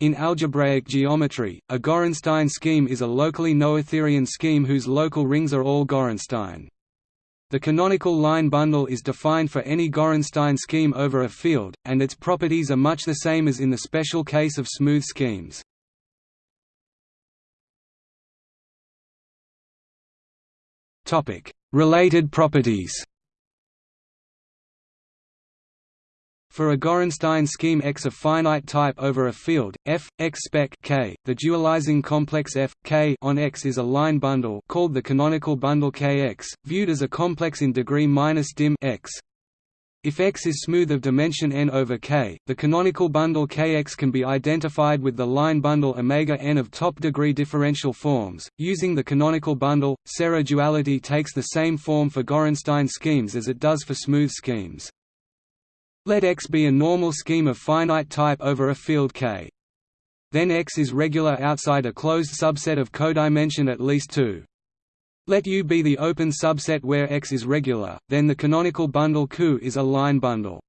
In algebraic geometry, a Gorenstein scheme is a locally noetherian scheme whose local rings are all Gorenstein. The canonical line bundle is defined for any Gorenstein scheme over a field, and its properties are much the same as in the special case of smooth schemes. Related properties For a Gorenstein scheme X of finite type over a field F X spec K, the dualizing complex F K on X is a line bundle called the canonical bundle Kx, viewed as a complex in degree minus dim X. If X is smooth of dimension n over K, the canonical bundle Kx can be identified with the line bundle omega n of top degree differential forms. Using the canonical bundle, Serre duality takes the same form for Gorenstein schemes as it does for smooth schemes. Let X be a normal scheme of finite type over a field K. Then X is regular outside a closed subset of codimension at least 2. Let U be the open subset where X is regular, then the canonical bundle Q is a line bundle.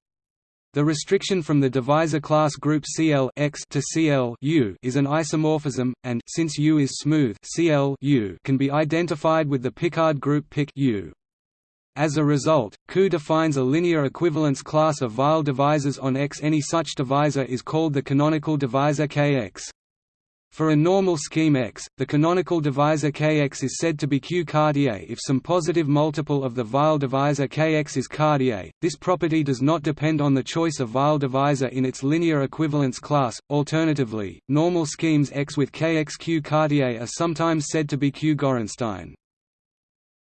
The restriction from the divisor class group CL X to CL U is an isomorphism, and since U is smooth, CL U can be identified with the Picard group Pic U. As a result, Q defines a linear equivalence class of Weil divisors on X. Any such divisor is called the canonical divisor Kx. For a normal scheme X, the canonical divisor Kx is said to be Q Cartier if some positive multiple of the Weil divisor Kx is Cartier. This property does not depend on the choice of Weil divisor in its linear equivalence class. Alternatively, normal schemes X with Kx Q Cartier are sometimes said to be Q Gorenstein.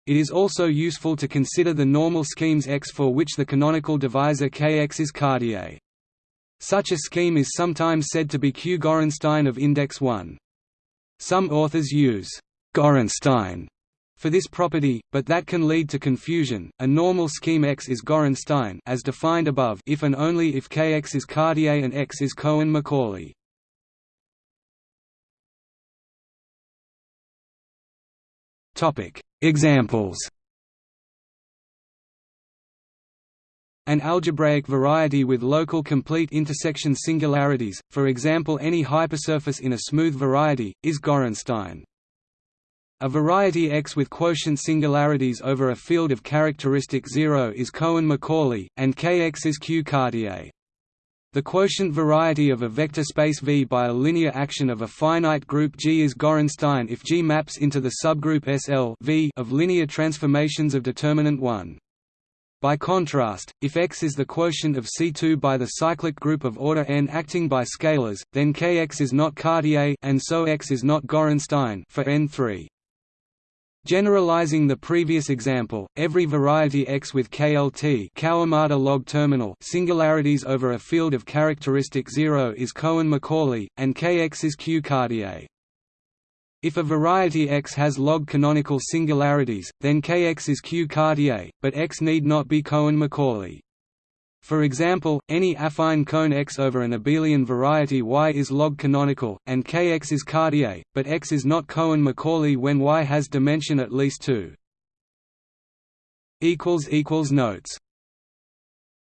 It is also useful to consider the normal schemes X for which the canonical divisor Kx is Cartier. Such a scheme is sometimes said to be Q Gorenstein of index 1. Some authors use Gorenstein for this property, but that can lead to confusion. A normal scheme X is Gorenstein as defined above if and only if Kx is Cartier and X is Cohen-Macaulay. Topic: Examples An algebraic variety with local complete intersection singularities, for example any hypersurface in a smooth variety, is Gorenstein. A variety X with quotient singularities over a field of characteristic zero is Cohen-Macaulay, and Kx is Q-Cartier. The quotient variety of a vector space V by a linear action of a finite group G is Gorenstein if G maps into the subgroup SL v of linear transformations of determinant 1. By contrast, if X is the quotient of C2 by the cyclic group of order n acting by scalars, then Kx is not Cartier and so X is not Gorenstein for n3. Generalizing the previous example, every variety X with KLT Kawamata log terminal singularities over a field of characteristic zero is Cohen-Macaulay, and Kx is Q-Cartier. If a variety X has log canonical singularities, then Kx is Q-Cartier, but X need not be Cohen-Macaulay. For example, any affine cone X over an abelian variety Y is log-canonical, and Kx is Cartier, but X is not Cohen-Macaulay when Y has dimension at least 2. Notes